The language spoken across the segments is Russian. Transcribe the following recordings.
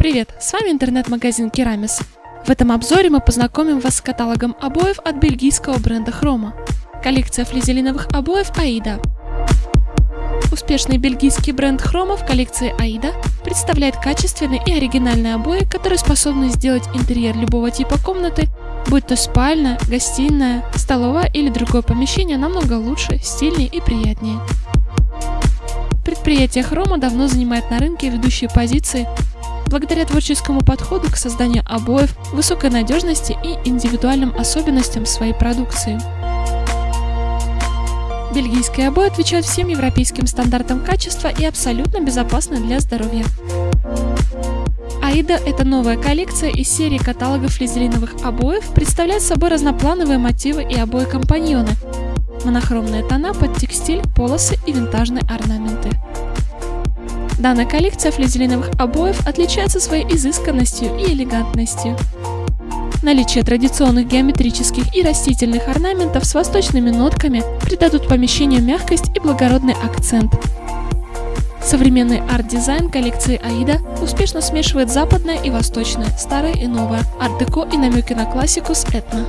Привет, с вами интернет-магазин Керамис. В этом обзоре мы познакомим вас с каталогом обоев от бельгийского бренда Хрома. Коллекция флизелиновых обоев Аида. Успешный бельгийский бренд Хрома в коллекции Аида представляет качественные и оригинальные обои, которые способны сделать интерьер любого типа комнаты, будь то спальня, гостиная, столовая или другое помещение намного лучше, стильнее и приятнее. Предприятие Хрома давно занимает на рынке ведущие позиции благодаря творческому подходу к созданию обоев, высокой надежности и индивидуальным особенностям своей продукции. Бельгийские обои отвечают всем европейским стандартам качества и абсолютно безопасны для здоровья. Аида – это новая коллекция из серии каталогов флизелиновых обоев, представляет собой разноплановые мотивы и обои-компаньоны, монохромные тона под текстиль, полосы и винтажные орнаменты. Данная коллекция флизелиновых обоев отличается своей изысканностью и элегантностью. Наличие традиционных геометрических и растительных орнаментов с восточными нотками придадут помещению мягкость и благородный акцент. Современный арт-дизайн коллекции Аида успешно смешивает западное и восточное, старое и новое, арт-деко и намеки на классику с этно.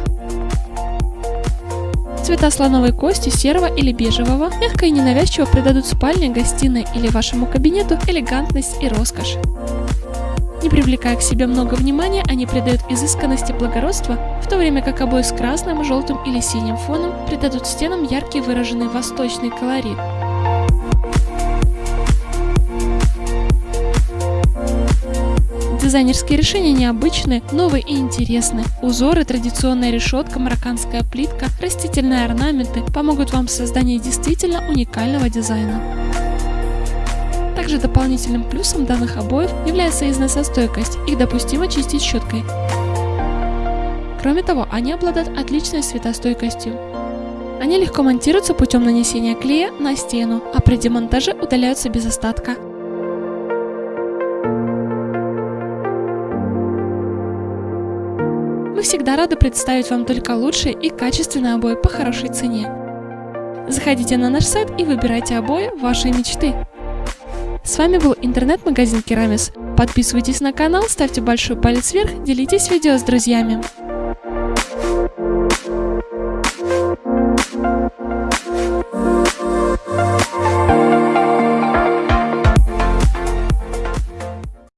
Цвета слоновой кости, серого или бежевого мягко и ненавязчиво придадут спальне, гостиной или вашему кабинету элегантность и роскошь. Не привлекая к себе много внимания, они придают изысканности благородства, в то время как обои с красным, желтым или синим фоном придадут стенам яркий выраженный восточный колорит. Дизайнерские решения необычны, новые и интересны. Узоры, традиционная решетка, марокканская плитка, растительные орнаменты помогут вам в создании действительно уникального дизайна. Также дополнительным плюсом данных обоев является износостойкость, их допустимо чистить щеткой. Кроме того, они обладают отличной светостойкостью. Они легко монтируются путем нанесения клея на стену, а при демонтаже удаляются без остатка. Мы всегда рады представить вам только лучшие и качественные обои по хорошей цене. Заходите на наш сайт и выбирайте обои вашей мечты. С вами был интернет-магазин Керамис. Подписывайтесь на канал, ставьте большой палец вверх, делитесь видео с друзьями.